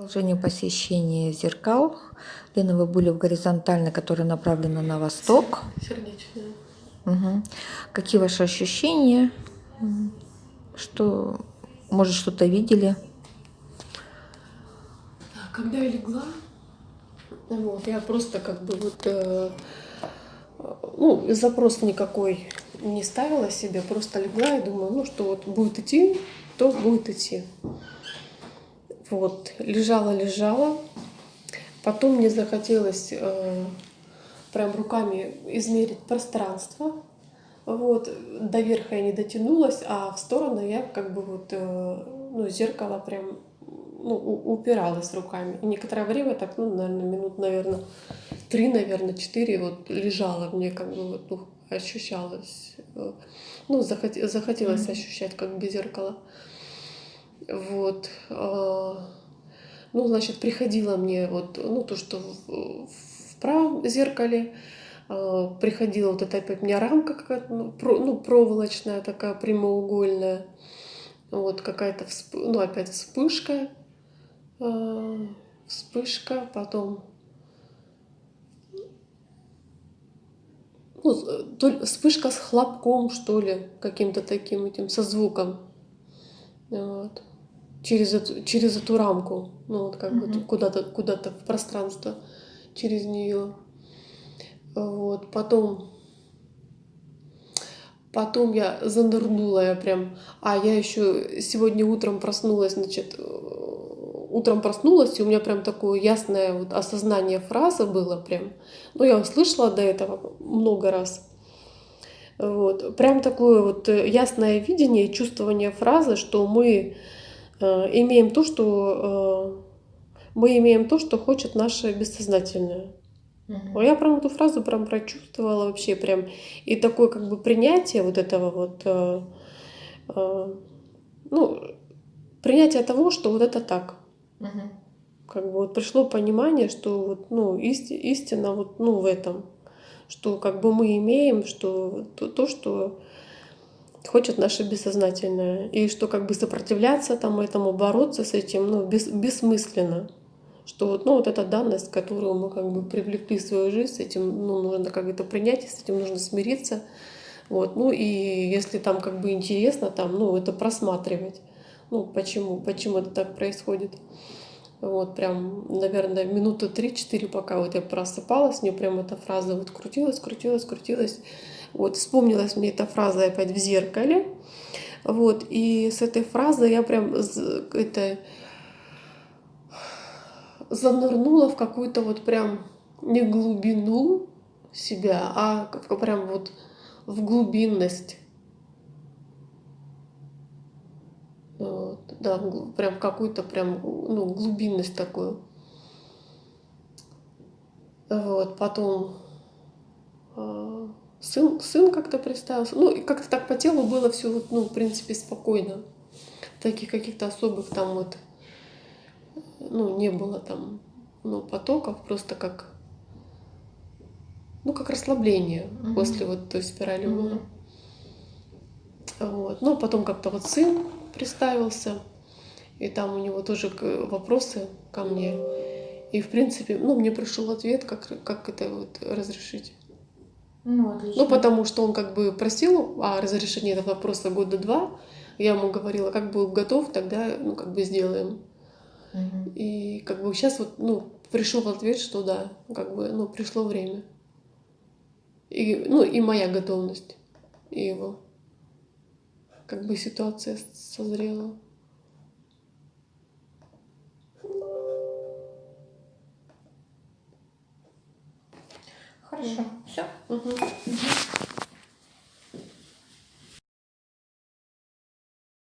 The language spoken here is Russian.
Продолжение посещения зеркал. Лена, вы были в горизонтальной, которая направлена на восток. Сердечная. Угу. Какие ваши ощущения? Что, может, что-то видели? Когда я легла, вот, я просто как бы вот, э, ну, запрос никакой не ставила себе, просто легла и думаю, ну, что вот будет идти, то будет идти. Вот, лежала-лежала. Потом мне захотелось э, прям руками измерить пространство. Вот, до верха я не дотянулась, а в сторону я как бы вот, э, ну, зеркало прям ну, упиралась руками. И некоторое время так, ну, наверное, минут, наверное, три, наверное, четыре вот лежала мне как бы вот, ну, ощущалось, э, ну, захот, захотелось mm-hmm. ощущать как бы зеркало. Вот. А, ну, значит, приходило мне вот, ну, то, что в, в правом зеркале, а, приходила вот эта опять у меня рамка какая-то, ну, ну, проволочная такая, прямоугольная, вот какая-то, всп... ну, опять вспышка, а, вспышка, потом ну, то, вспышка с хлопком, что ли, каким-то таким этим, со звуком. Вот через эту, через эту рамку, ну вот как mm-hmm. бы куда-то куда-то в пространство через нее. Вот, потом Потом я занырнула, я прям... А, я еще сегодня утром проснулась, значит, утром проснулась, и у меня прям такое ясное вот осознание фразы было прям. Ну, я услышала до этого много раз. Вот. Прям такое вот ясное видение, чувствование фразы, что мы Э, имеем то, что э, мы имеем то, что хочет наше бессознательное. Угу. Я прям эту фразу прям прочувствовала вообще прям. И такое как бы принятие вот этого вот, э, ну, принятие того, что вот это так. Угу. Как бы вот пришло понимание, что вот, ну, исти, истина вот, ну, в этом. Что как бы мы имеем, что то, то что хочет наше бессознательное. И что как бы сопротивляться там этому, бороться с этим, ну, бес, бессмысленно. Что вот, ну, вот эта данность, которую мы как бы привлекли в свою жизнь, с этим ну, нужно как это принять, с этим нужно смириться. Вот, ну и если там как бы интересно, там, ну, это просматривать. Ну, почему, почему это так происходит. Вот прям, наверное, минуты три-четыре, пока вот я просыпалась, мне прям эта фраза вот крутилась, крутилась, крутилась. Вот вспомнилась мне эта фраза опять в зеркале. Вот, и с этой фразы я прям это занырнула в какую-то вот прям не глубину себя, а прям вот в глубинность. Вот, да, прям какую-то прям ну, глубинность такую. Вот, потом а, Сын, сын как-то представился. Ну, и как-то так по телу было все, вот, ну, в принципе, спокойно. Таких каких-то особых там вот, ну, не было там, ну, потоков, просто как, ну, как расслабление mm-hmm. после вот той спирали mm-hmm. было. Вот. Ну, а потом как-то вот сын представился, и там у него тоже вопросы ко мне. И, в принципе, ну, мне пришел ответ, как, как это вот разрешить. Ну, отлично. ну, потому что он как бы просил о разрешении этого вопроса года два. Я ему говорила, как был готов, тогда, ну, как бы сделаем. Угу. И как бы сейчас вот, ну, пришел ответ, что да, как бы, ну, пришло время. И, ну, и моя готовность, и его. Как бы ситуация созрела. Хорошо. Все. Угу. Угу.